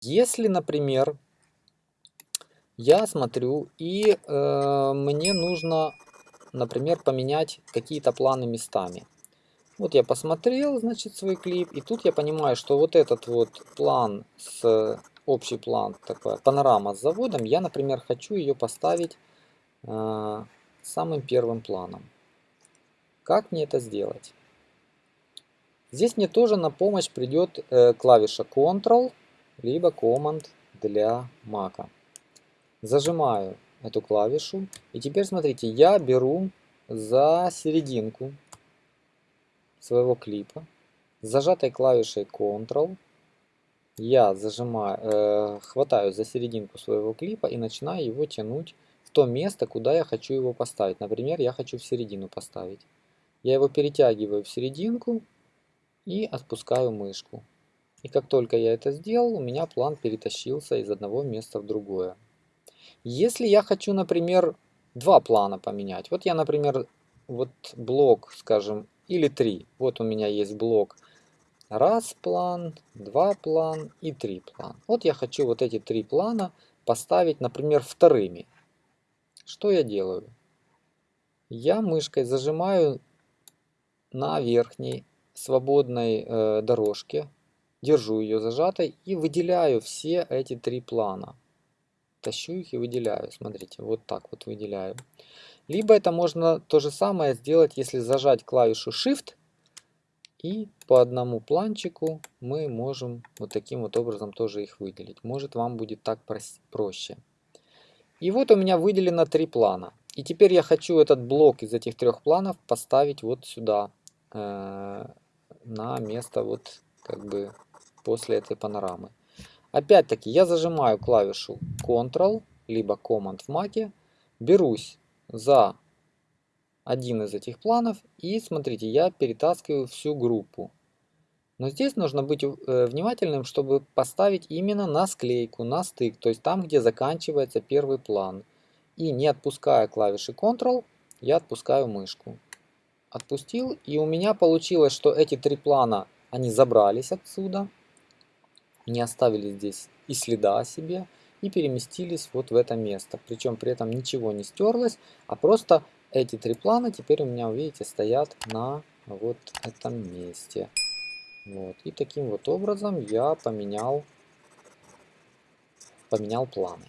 Если, например, я смотрю и э, мне нужно, например, поменять какие-то планы местами. Вот я посмотрел, значит, свой клип, и тут я понимаю, что вот этот вот план, с общий план, такая панорама с заводом, я, например, хочу ее поставить э, самым первым планом. Как мне это сделать? Здесь мне тоже на помощь придет э, клавиша Ctrl, либо Command для Mac. Зажимаю эту клавишу, и теперь смотрите, я беру за серединку своего клипа. Зажатой клавишей Ctrl я зажимаю, э, хватаю за серединку своего клипа и начинаю его тянуть в то место, куда я хочу его поставить. Например, я хочу в середину поставить. Я его перетягиваю в серединку и отпускаю мышку. И как только я это сделал, у меня план перетащился из одного места в другое. Если я хочу, например, два плана поменять. Вот я, например, вот блок, скажем, или три. Вот у меня есть блок раз план, два план и три план. Вот я хочу вот эти три плана поставить, например, вторыми. Что я делаю? Я мышкой зажимаю на верхней свободной э, дорожке, держу ее зажатой и выделяю все эти три плана. Тащу их и выделяю. Смотрите, вот так вот выделяю. Либо это можно то же самое сделать, если зажать клавишу Shift. И по одному планчику мы можем вот таким вот образом тоже их выделить. Может вам будет так проще. И вот у меня выделено три плана. И теперь я хочу этот блок из этих трех планов поставить вот сюда. Э, на место вот как бы после этой панорамы. Опять-таки я зажимаю клавишу Ctrl, либо Command в Mac. Берусь за один из этих планов и смотрите, я перетаскиваю всю группу. Но здесь нужно быть э, внимательным, чтобы поставить именно на склейку, на стык, то есть там, где заканчивается первый план. И не отпуская клавиши Ctrl, я отпускаю мышку. Отпустил, и у меня получилось, что эти три плана, они забрались отсюда, не оставили здесь и следа о себе и переместились вот в это место. Причем при этом ничего не стерлось, а просто эти три плана теперь у меня, видите, стоят на вот этом месте. Вот. И таким вот образом я поменял, поменял планы.